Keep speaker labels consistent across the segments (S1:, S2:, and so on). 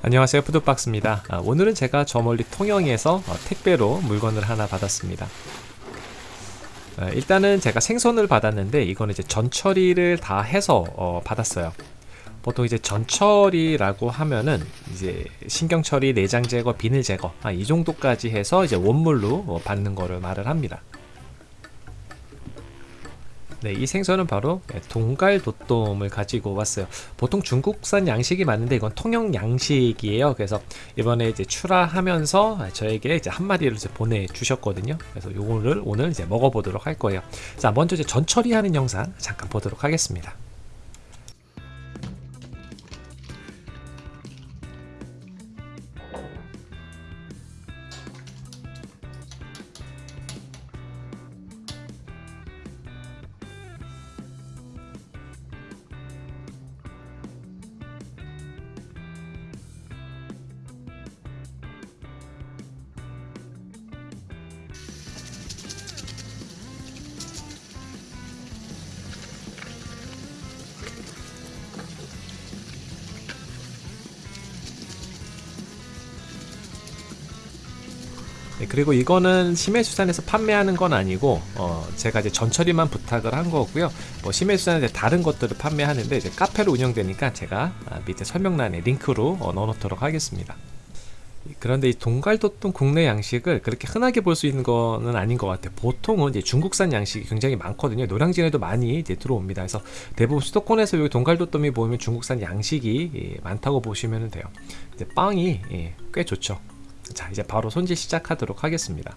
S1: 안녕하세요. 푸드박스입니다. 아, 오늘은 제가 저 멀리 통영에서 어, 택배로 물건을 하나 받았습니다. 어, 일단은 제가 생선을 받았는데 이거는 이제 전처리를 다 해서 어, 받았어요. 보통 이제 전처리라고 하면은 이제 신경 처리, 내장 제거, 비늘 제거 아, 이 정도까지 해서 이제 원물로 어, 받는 거를 말을 합니다 네, 이 생선은 바로 동갈도돔을 가지고 왔어요. 보통 중국산 양식이 맞는데 이건 통영 양식이에요. 그래서 이번에 이제 출하하면서 저에게 이제 한 마리를 이제 보내주셨거든요. 그래서 요거를 오늘 이제 먹어보도록 할 거예요. 자, 먼저 이제 전 처리하는 영상 잠깐 보도록 하겠습니다. 네, 그리고 이거는 심해수산에서 판매하는 건 아니고 어, 제가 이제 전처리만 부탁을 한 거고요. 뭐 심해수산에 다른 것들을 판매하는데 이제 카페로 운영되니까 제가 아, 밑에 설명란에 링크로 어, 넣어놓도록 하겠습니다. 그런데 이 동갈도똥 국내 양식을 그렇게 흔하게 볼 수 있는 거는 아닌 것 같아요. 보통은 이제 중국산 양식이 굉장히 많거든요. 노량진에도 많이 이제 들어옵니다. 그래서 대부분 수도권에서 여기 동갈도똥이 보이면 중국산 양식이 예, 많다고 보시면 돼요. 빵이 예, 꽤 좋죠 자 이제 바로 손질 시작하도록 하겠습니다.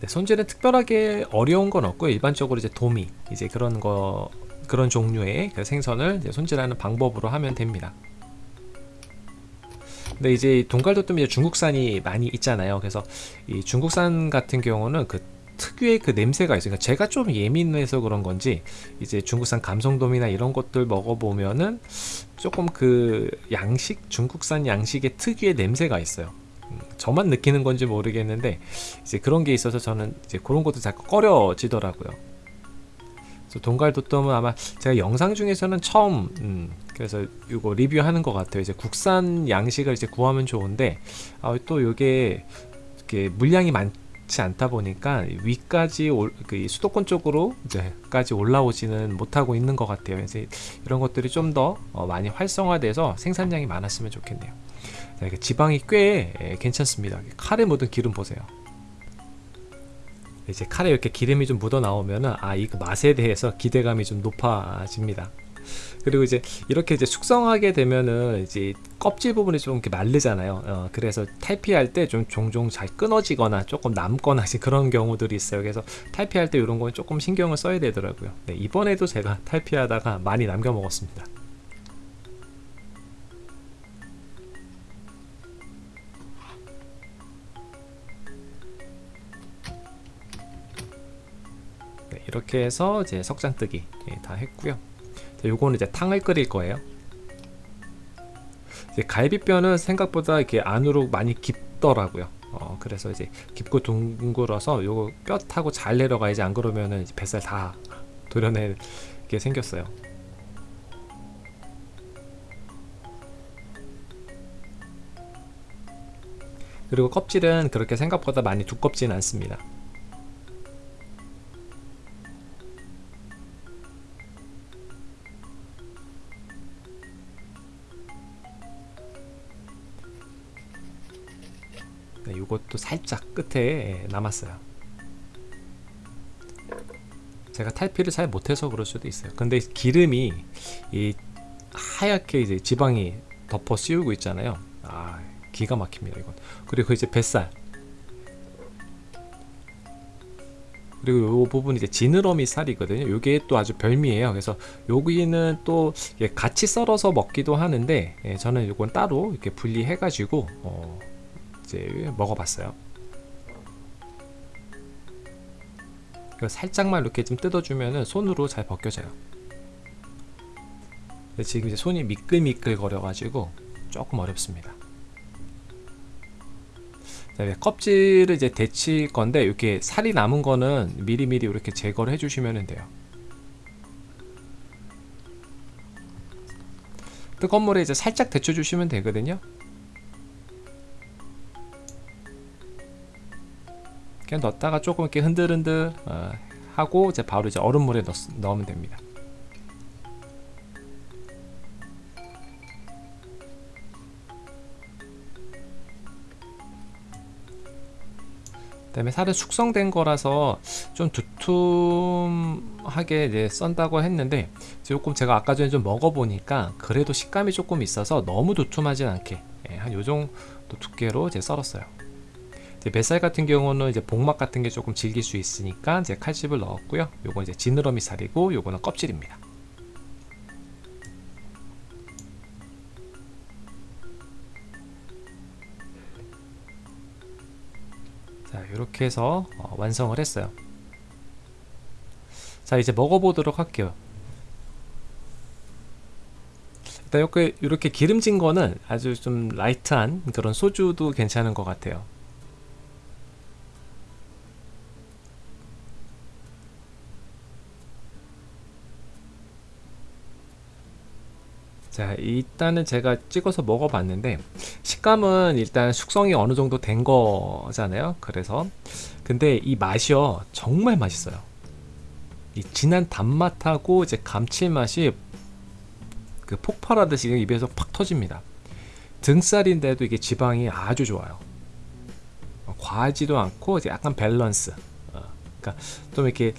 S1: 네, 손질은 특별하게 어려운 건 없고 일반적으로 이제 도미 이제 그런 거 그런 종류의 그 생선을 손질하는 방법으로 하면 됩니다. 근데 이제 동갈도뜸 이제 중국산이 많이 있잖아요. 그래서 이 중국산 같은 경우는 그 특유의 그 냄새가 있어요. 그러니까 제가 좀 예민해서 그런 건지 이제 중국산 감성돔이나 이런 것들 먹어보면은 조금 그 양식 중국산 양식의 특유의 냄새가 있어요. 음, 저만 느끼는 건지 모르겠는데 이제 그런 게 있어서 저는 이제 그런 것도 자꾸 꺼려지더라고요. 그래서 동갈도톰은 아마 제가 영상 중에서는 처음 음, 그래서 이거 리뷰하는 것 같아요. 이제 국산 양식을 이제 구하면 좋은데 아, 또 이게 물량이 많 많지 않다 보니까 위까지 올, 그 수도권 쪽으로 이제까지 올라오지는 못하고 있는 것 같아요. 그래서 이런 것들이 좀더 어, 많이 활성화돼서 생산량이 많았으면 좋겠네요. 자, 지방이 꽤 예, 괜찮습니다. 칼에 묻은 기름 보세요. 이제 칼에 이렇게 기름이 좀 묻어 나오면은 아이 그 맛에 대해서 기대감이 좀 높아집니다. 그리고 이제 이렇게 이제 숙성하게 되면은 이제 껍질 부분이 좀 이렇게 마르잖아요. 어, 그래서 탈피할 때 좀 종종 잘 끊어지거나 조금 남거나 그런 경우들이 있어요. 그래서 탈피할 때 이런 건 조금 신경을 써야 되더라고요. 네, 이번에도 제가 탈피하다가 많이 남겨 먹었습니다. 네, 이렇게 해서 이제 석잔뜨기 예, 다 했고요 요거는 이제 탕을 끓일 거예요. 갈비뼈는 생각보다 이렇게 안으로 많이 깊더라고요. 어, 그래서 이제 깊고 둥글어서 요거 뼈 타고 잘 내려가야지 안 그러면은 뱃살 다 도려내게 생겼어요. 그리고 껍질은 그렇게 생각보다 많이 두껍지는 않습니다 네, 이것도 살짝 끝에 남았어요. 제가 탈피를 잘 못해서 그럴 수도 있어요. 근데 기름이 이 하얗게 이제 지방이 덮어 씌우고 있잖아요. 아 기가 막힙니다 이건. 그리고 이제 뱃살. 그리고 이 부분 이제 지느러미 살이거든요. 이게 또 아주 별미예요. 그래서 여기는 또 같이 썰어서 먹기도 하는데 예, 저는 이건 따로 이렇게 분리해 가지고 어 이제 먹어봤어요. 살짝만 이렇게 좀 뜯어주면 손으로 잘 벗겨져요. 지금 이제 손이 미끌미끌 거려 가지고 조금 어렵습니다. 껍질을 이제 데칠 건데 이렇게 살이 남은 거는 미리미리 이렇게 제거를 해주시면 돼요. 뜨거운 물에 이제 살짝 데쳐주시면 되거든요. 그냥 넣었다가 조금 이렇게 흔들흔들 어, 하고 이제 바로 이제 얼음물에 넣, 넣으면 됩니다. 그다음에 살은 숙성된 거라서 좀 두툼하게 이제 썬다고 했는데 조금 제가 아까 전에 좀 먹어보니까 그래도 식감이 조금 있어서 너무 두툼하진 않게 예, 한 요정도 두께로 이제 썰었어요. 뱃살 같은 경우는 이제 복막 같은 게 조금 질길 수 있으니까 이제 칼집을 넣었고요. 요건 이제 지느러미 살이고 요거는 껍질입니다. 자 이렇게 해서 어, 완성을 했어요 자 이제 먹어보도록 할게요 일단 이렇게 기름진 거는 아주 좀 라이트한 그런 소주도 괜찮은 것 같아요 자 일단은 제가 찍어서 먹어봤는데 식감은 일단 숙성이 어느 정도 된 거잖아요. 그래서 근데 이 맛이요 정말 맛있어요. 이 진한 단맛하고 이제 감칠맛이 그 폭발하듯이 입에서 팍 터집니다. 등살인데도 이게 지방이 아주 좋아요. 과하지도 않고 이제 약간 밸런스. 어, 그러니까 좀 이렇게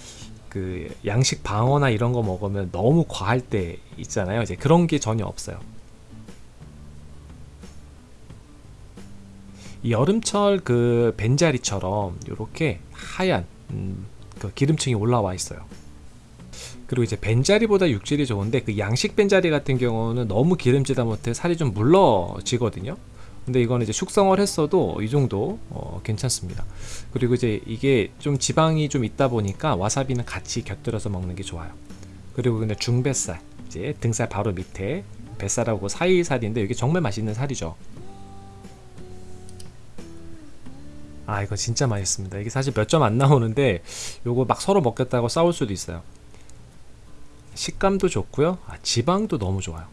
S1: 그 양식 방어나 이런 거 먹으면 너무 과할 때 있잖아요. 이제 그런 게 전혀 없어요. 이 여름철 그 벤자리처럼 이렇게 하얀 음, 그 기름층이 올라와 있어요. 그리고 이제 벤자리보다 육질이 좋은데 그 양식 벤자리 같은 경우는 너무 기름지다 못해 살이 좀 물러지거든요. 근데 이거는 이제 숙성을 했어도 이 정도 어, 괜찮습니다. 그리고 이제 이게 좀 지방이 좀 있다 보니까 와사비는 같이 곁들여서 먹는 게 좋아요. 그리고 근데 중뱃살 이제 등살 바로 밑에 뱃살하고 사이 살인데 이게 정말 맛있는 살이죠. 아 이거 진짜 맛있습니다. 이게 사실 몇 점 안 나오는데 요거 막 서로 먹겠다고 싸울 수도 있어요. 식감도 좋고요. 아, 지방도 너무 좋아요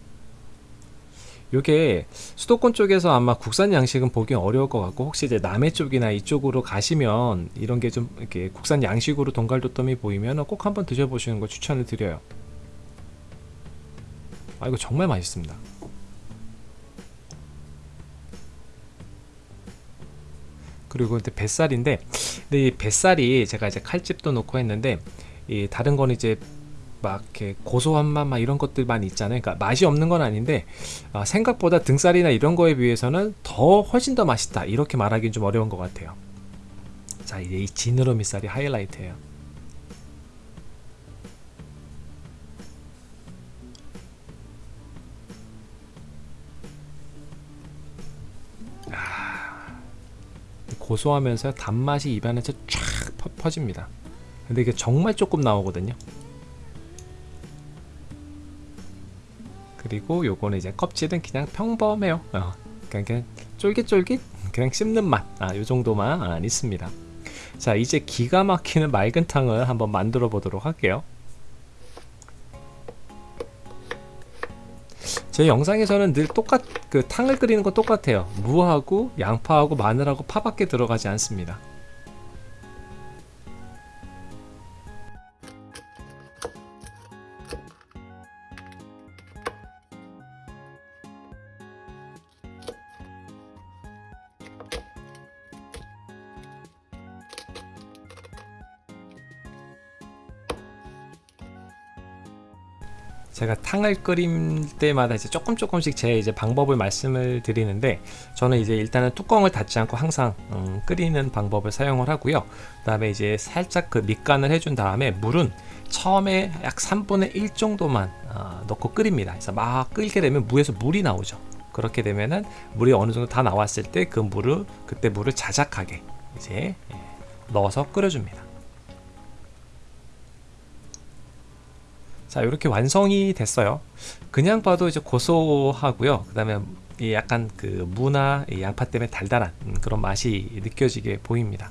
S1: 이게 수도권 쪽에서 아마 국산 양식은 보기 어려울 것 같고 혹시 이제 남해 쪽이나 이쪽으로 가시면 이런 게 좀 이렇게 국산 양식으로 동갈도tom이 보이면 꼭 한번 드셔보시는 걸 추천을 드려요. 아 이거 정말 맛있습니다. 그리고 이제 뱃살인데 근데 이 뱃살이 제가 이제 칼집도 놓고 했는데 이 다른 건 이제 막 이렇게 고소한 맛 막 이런 것들만 있잖아요. 그러니까 맛이 없는 건 아닌데 어, 생각보다 등살이나 이런 거에 비해서는 더 훨씬 더 맛있다 이렇게 말하기는 좀 어려운 것 같아요. 자 이제 이 지느러미 쌀이 하이라이트예요. 아, 고소하면서 단맛이 입안에서 쫙 퍼집니다. 근데 이게 정말 조금 나오거든요. 그리고 요거는 이제 껍질은 그냥 평범해요. 어, 그냥, 그냥 쫄깃쫄깃 그냥 씹는 맛. 아, 요정도만 아, 있습니다. 자 이제 기가 막히는 맑은 탕을 한번 만들어 보도록 할게요. 제 영상에서는 늘 똑같 그 탕을 끓이는 건 똑같아요. 무하고 양파하고 마늘하고 파밖에 들어가지 않습니다 제가 탕을 끓일 때마다 이제 조금 조금씩 제 이제 방법을 말씀을 드리는데 저는 이제 일단은 뚜껑을 닫지 않고 항상 음, 끓이는 방법을 사용을 하고요. 그 다음에 이제 살짝 그 밑간을 해준 다음에 물은 처음에 약 3분의 1 정도만 어, 넣고 끓입니다. 그래서 막 끓게 되면 무에서 물이 나오죠. 그렇게 되면은 물이 어느 정도 다 나왔을 때 그 물을 그때 물을 자작하게 이제 예, 넣어서 끓여줍니다. 자 이렇게 완성이 됐어요 그냥 봐도 이제 고소하고요 그 다음에 약간 그 무나 양파 때문에 달달한 그런 맛이 느껴지게 보입니다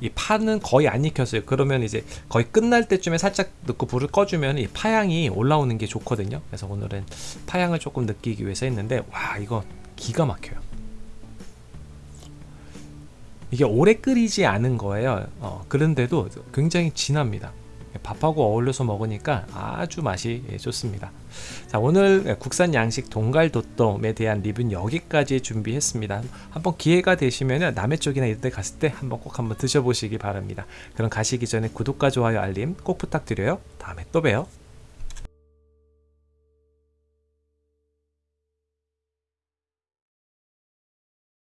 S1: 이 파는 거의 안 익혔어요. 그러면 이제 거의 끝날 때쯤에 살짝 넣고 불을 꺼주면 이 파향이 올라오는 게 좋거든요. 그래서 오늘은 파향을 조금 느끼기 위해서 했는데 와 이거 기가 막혀요. 이게 오래 끓이지 않은 거예요. 어, 그런데도 굉장히 진합니다. 밥하고 어울려서 먹으니까 아주 맛이 예, 좋습니다. 자, 오늘 국산 양식 동갈도tom에 대한 리뷰는 여기까지 준비했습니다. 한번 기회가 되시면 남해 쪽이나 이런 데 갔을 때 한번 꼭 한번 드셔보시기 바랍니다. 그럼 가시기 전에 구독과 좋아요 알림 꼭 부탁드려요. 다음에 또 봬요.